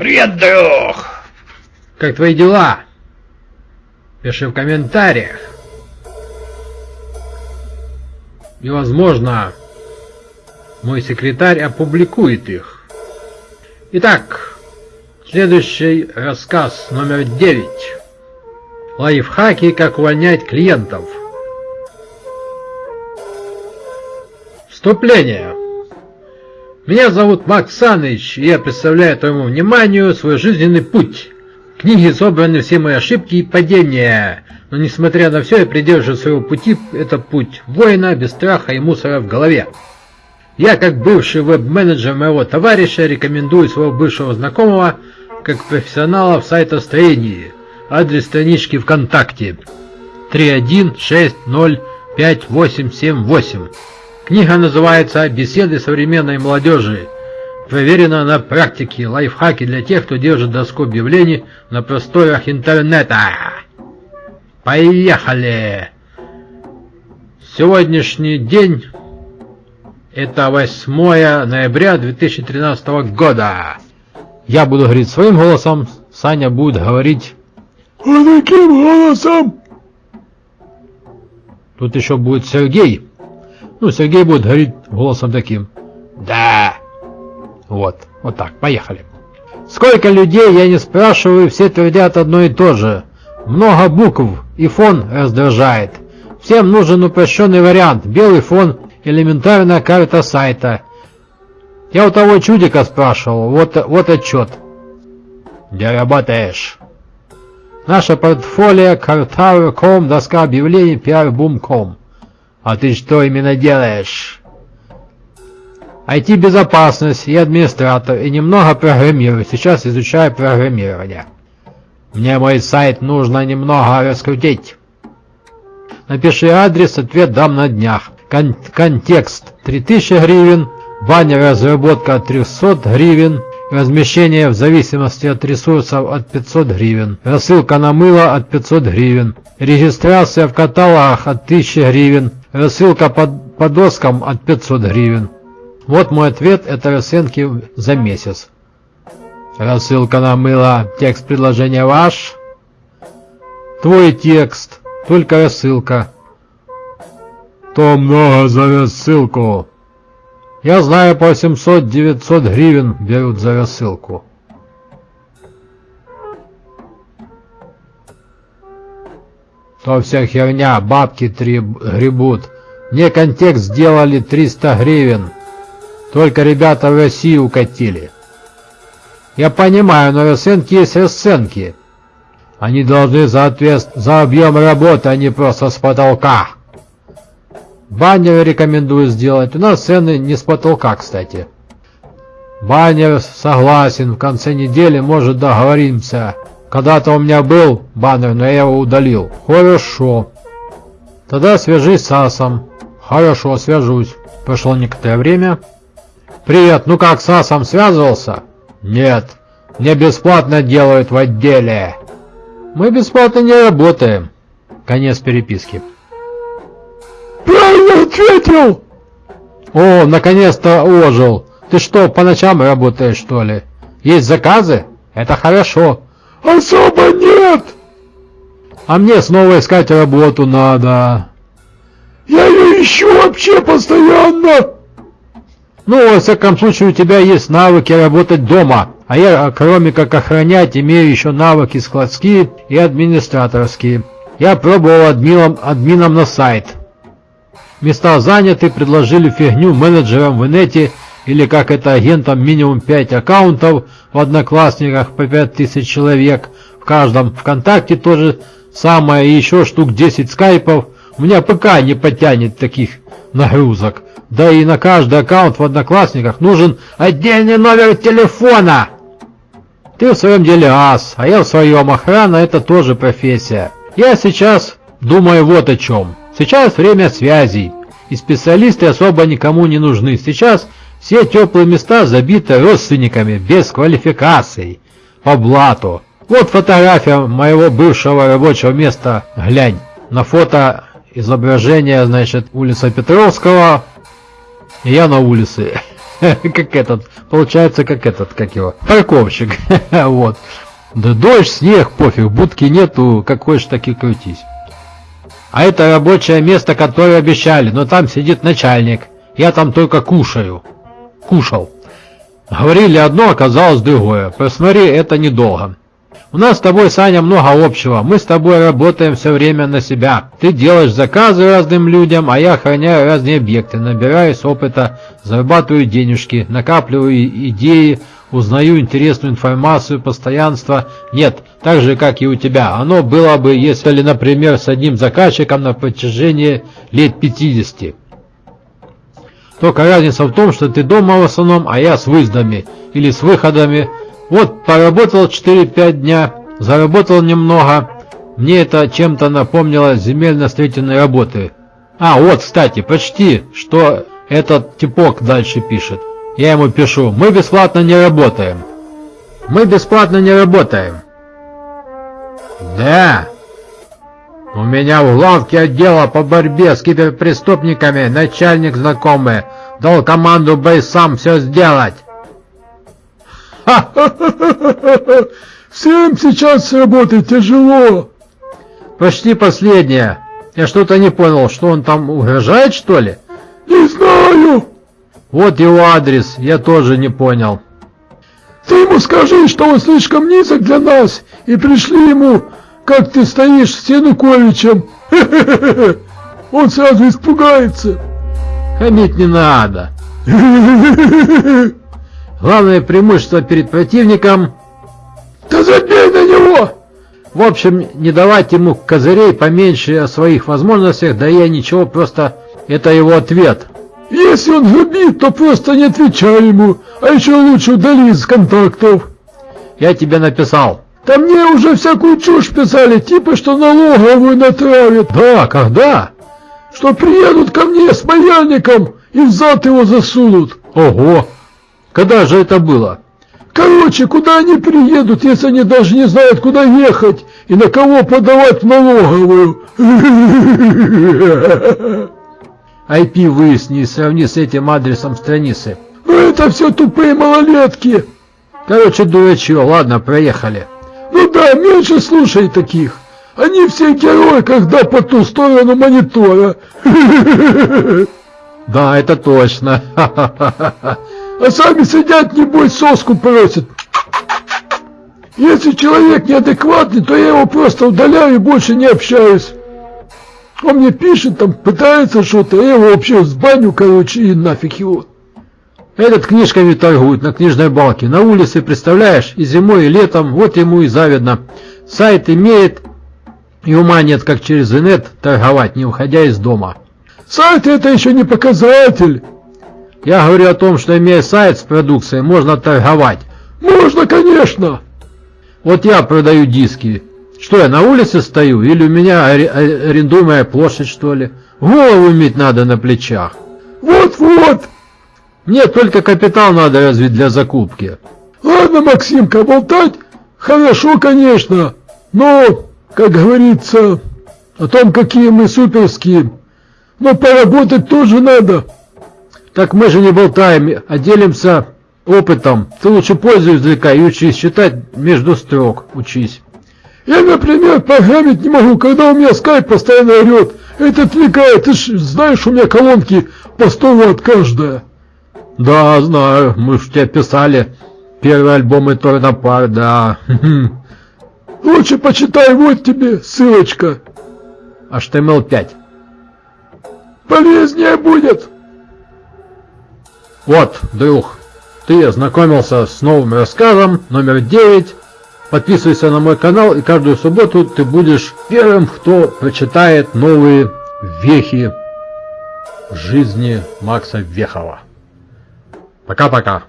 Привет, друг! Как твои дела? Пиши в комментариях. И, возможно, мой секретарь опубликует их. Итак, следующий рассказ номер 9. Лайфхаки, как увольнять клиентов. Вступление. Меня зовут Макс Саныч, и я представляю твоему вниманию свой жизненный путь. В книге собраны все мои ошибки и падения, но несмотря на все, я придерживаюсь своего пути, это путь воина без страха и мусора в голове. Я, как бывший веб-менеджер моего товарища, рекомендую своего бывшего знакомого как профессионала в сайтостроении. Адрес странички ВКонтакте 316058878. Книга называется «Беседы современной молодежи». Проверена на практике лайфхаки для тех, кто держит доску объявлений на просторах интернета. Поехали! Сегодняшний день это 8 ноября 2013 года. Я буду говорить своим голосом, Саня будет говорить... А каким голосом? Тут еще будет Сергей. Ну, Сергей будет говорить голосом таким. Да. Вот, вот так, поехали. Сколько людей, я не спрашиваю, все твердят одно и то же. Много букв, и фон раздражает. Всем нужен упрощенный вариант. Белый фон, элементарная карта сайта. Я у того чудика спрашивал, вот, вот отчет. Где работаешь? Наше портфолио, картавер.com, доска объявлений, пиар-бум.com. А ты что именно делаешь? IT-безопасность и администратор, и немного программирую. Сейчас изучаю программирование. Мне мой сайт нужно немного раскрутить. Напиши адрес, ответ дам на днях. Кон контекст 3000 гривен, баннер разработка от 300 гривен, размещение в зависимости от ресурсов от 500 гривен, рассылка на мыло от 500 гривен, регистрация в каталогах от 1000 гривен, Рассылка по, по доскам от 500 гривен. Вот мой ответ, это расценки за месяц. Рассылка на мыло, текст предложения ваш. Твой текст, только рассылка. То много за рассылку. Я знаю, по 700-900 гривен берут за рассылку. То вся херня, бабки три гребут. Мне контекст сделали 300 гривен. Только ребята в Россию укатили. Я понимаю, но расценки есть расценки. Они должны соответствовать за объем работы, а не просто с потолка. Баннер рекомендую сделать. У нас цены не с потолка, кстати. Баннер согласен, в конце недели, может, договоримся. Когда-то у меня был баннер, но я его удалил. Хорошо. Тогда свяжись с Асом. Хорошо, свяжусь. Прошло некоторое время. Привет, ну как, с Асом связывался? Нет. Мне бесплатно делают в отделе. Мы бесплатно не работаем. Конец переписки. Правильно ответил! О, наконец-то ожил. Ты что, по ночам работаешь, что ли? Есть заказы? Это хорошо. Особо нет. А мне снова искать работу надо. Я ее ищу вообще постоянно. Ну, во всяком случае, у тебя есть навыки работать дома. А я, кроме как охранять, имею еще навыки складские и администраторские. Я пробовал админом, админом на сайт. Места заняты, предложили фигню менеджерам в инете или как это агентам минимум 5 аккаунтов в Одноклассниках по 5000 человек, в каждом ВКонтакте тоже самое, и еще штук 10 скайпов. У меня ПК не потянет таких нагрузок. Да и на каждый аккаунт в Одноклассниках нужен отдельный номер телефона. Ты в своем деле ас, а я в своем. Охрана это тоже профессия. Я сейчас думаю вот о чем. Сейчас время связей. И специалисты особо никому не нужны. Сейчас все теплые места забиты родственниками без квалификаций, по блату. Вот фотография моего бывшего рабочего места, глянь. На фото изображение, значит, улица Петровского, и я на улице. Как этот, получается, как этот, как его, парковщик. Вот. Да дождь, снег, пофиг, будки нету, как хочешь, так и крутись. А это рабочее место, которое обещали, но там сидит начальник. Я там только кушаю. Кушал. Говорили одно, оказалось другое. Посмотри, это недолго. У нас с тобой, Саня, много общего. Мы с тобой работаем все время на себя. Ты делаешь заказы разным людям, а я охраняю разные объекты, набираюсь опыта, зарабатываю денежки, накапливаю идеи, узнаю интересную информацию, постоянство. Нет, так же, как и у тебя. Оно было бы, если, например, с одним заказчиком на протяжении лет 50. Только разница в том, что ты дома в основном, а я с выездами или с выходами. Вот, поработал 4-5 дня, заработал немного. Мне это чем-то напомнило земельно-строительной работы. А, вот, кстати, почти, что этот типок дальше пишет. Я ему пишу, мы бесплатно не работаем. Мы бесплатно не работаем. Да. У меня в главке отдела по борьбе с киберпреступниками начальник знакомый дал команду бойцам все сделать. Всем сейчас работать тяжело. Почти последнее. Я что-то не понял, что он там угрожает, что ли? Не знаю. Вот его адрес, я тоже не понял. Ты ему скажи, что он слишком низок для нас, и пришли ему, как ты стоишь с Януковичем. Он сразу испугается. Хамить не надо. Главное преимущество перед противником... Да забей на него! В общем, не давать ему козырей поменьше о своих возможностях, да я ничего, просто это его ответ. Если он грубит, то просто не отвечай ему, а еще лучше удали из контактов. Я тебе написал. Да мне уже всякую чушь писали, типа, что налоговую натравят. Да, когда? Что приедут ко мне с паяльником и в зад его засунут. Ого! Когда же это было? Короче, куда они приедут, если они даже не знают, куда ехать и на кого подавать в налоговую? IP выясни и сравни с этим адресом страницы. Ну это все тупые малолетки. Короче, дурачье, ладно, проехали. Ну да, меньше слушай таких. Они все герои, когда по ту сторону монитора. Да, это точно. А сами сидят, небось, соску просят. Если человек неадекватный, то я его просто удаляю и больше не общаюсь. Он мне пишет, там пытается что-то, я его вообще в баню, короче, и нафиг его. Этот книжками торгует на книжной балке, на улице, представляешь, и зимой, и летом, вот ему и завидно. Сайт имеет, и ума нет, как через инет торговать, не уходя из дома. Сайт это еще не показатель. Я говорю о том, что имея сайт с продукцией, можно торговать. Можно, конечно. Вот я продаю диски. Что, я на улице стою? Или у меня арендуемая площадь, что ли? Голову иметь надо на плечах. Вот-вот. Мне только капитал надо развить для закупки. Ладно, Максимка, болтать хорошо, конечно. Но, как говорится, о том, какие мы суперские. Но поработать тоже надо. Так мы же не болтаем, а делимся опытом. Ты лучше пользу извлекай и учись читать между строк. Учись. Я, например, программить не могу, когда у меня скайп постоянно орет. Это отвлекает. Ты ж знаешь, у меня колонки по 100 ватт каждая. Да, знаю. Мы ж тебе писали. Первый альбом и Торнопар, да. Лучше почитай, вот тебе ссылочка. HTML5. Полезнее будет. Вот, друг, ты ознакомился с новым рассказом номер 9. Подписывайся на мой канал, и каждую субботу ты будешь первым, кто прочитает новые вехи жизни Макса Вехова. Пока-пока.